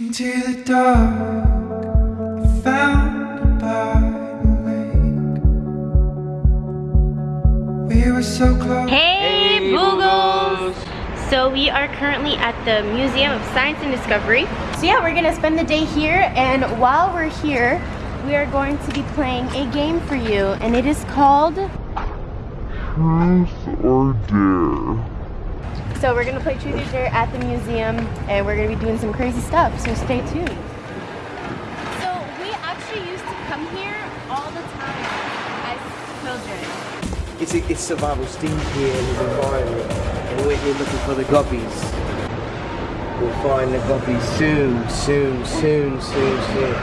Into the dark, I found by the lake. We were so close. Hey, Boogles! So we are currently at the Museum of Science and Discovery. So yeah, we're gonna spend the day here and while we're here, we are going to be playing a game for you and it is called Truth or Dare. So we're gonna play Truth or Dare at the museum and we're gonna be doing some crazy stuff, so stay tuned. So we actually used to come here all the time as children. It's, a, it's Survival Steve here in his environment, and we're here looking for the guppies. We'll find the guppies soon, soon, soon, soon, soon.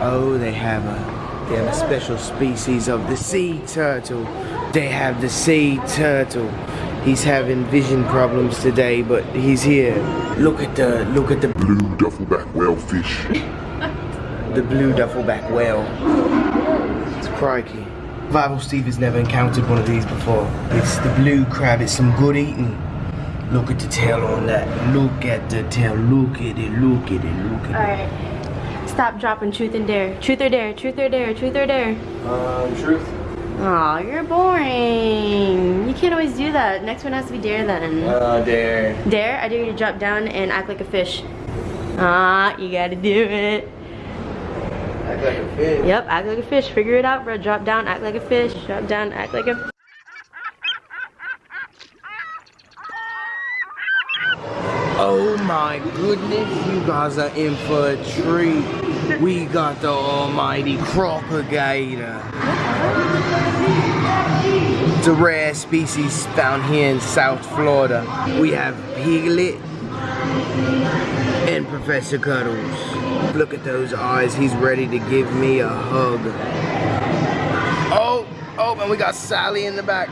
Oh, they have a, they have a special species of the sea turtle. They have the sea turtle. He's having vision problems today, but he's here. Look at the, look at the, Blue duffelback whalefish. the blue duffelback whale. It's crikey. Survival Steve has never encountered one of these before. It's the blue crab. It's some good eating. Look at the tail on that. Look at the tail. Look at it. Look at it. Look at it. Alright. Stop dropping truth and dare. Truth or dare, truth or dare, truth or dare. it. Um, truth. Aw, you're boring. You can't always do that. Next one has to be dare then. Uh, dare. Dare, I dare you to drop down and act like a fish. Ah, you gotta do it. Act like a fish. Yep, act like a fish. Figure it out, bro. Drop down, act like a fish. Drop down, act like a. Oh my goodness, you guys are in for a treat. We got the almighty crocodile. It's a rare species found here in South Florida. We have Piglet and Professor Cuddles. Look at those eyes, he's ready to give me a hug. Oh, oh, and we got Sally in the back.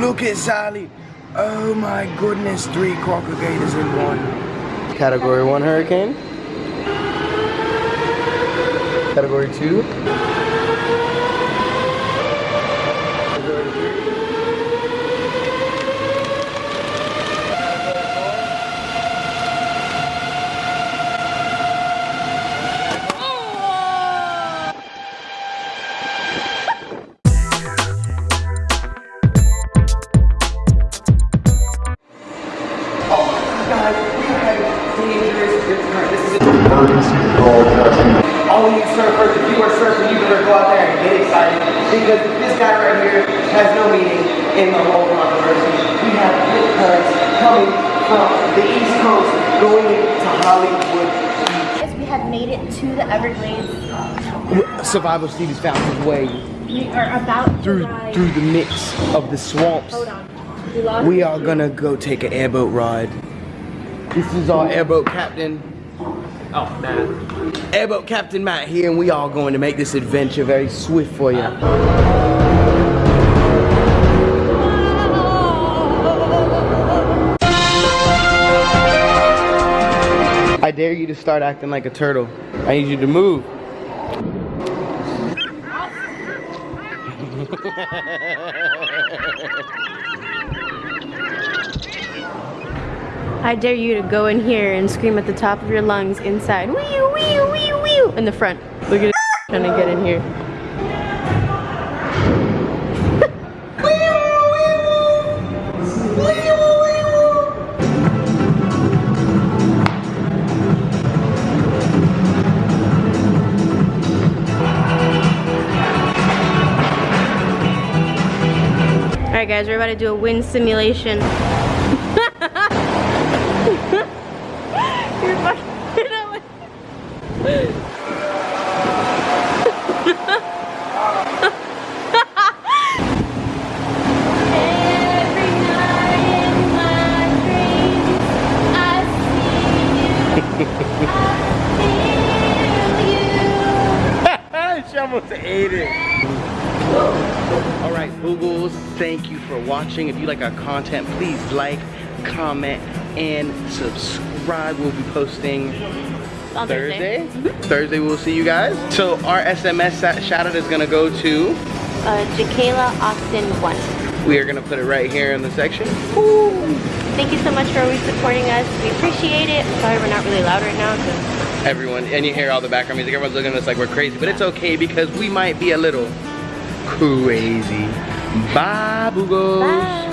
Look at Sally. Oh my goodness, three crocodiles in one. Category one hurricane. Category two. Is Emergency broadcasting. all you surfers, if you are surfing, you better go out there and get excited because this guy right here has no meaning in the whole controversy. We have hit currents coming from the East Coast going to Hollywood Guys, we have made it to the Everglades. Survival Steve has found his way We are about through ride- through the mix of the swamps. Hold on. We, We are gonna go take an airboat ride. This is our airboat captain. Oh, Matt. Airboat Captain Matt here, and we are going to make this adventure very swift for you. I dare you to start acting like a turtle. I need you to move. I dare you to go in here and scream at the top of your lungs inside. Wee wee wee wee in the front. Look at it trying to get in here. Alright guys, we're about to do a wind simulation. You're fucking it up. Every night in my dreams, I see you. I feel she almost ate it. All right, Boogles, thank you for watching. If you like our content, please like, comment, and subscribe. We'll be posting On Thursday. Thursday, we'll see you guys. So our SMS shout out is gonna go to Uh, Jakayla Austin 1. We are gonna put it right here in the section. Thank you so much for always supporting us. We appreciate it. Sorry we're not really loud right now because Everyone, and you hear all the background music, everyone's looking at us like we're crazy, but it's okay because we might be a little crazy. Bye, Boogos. Bye.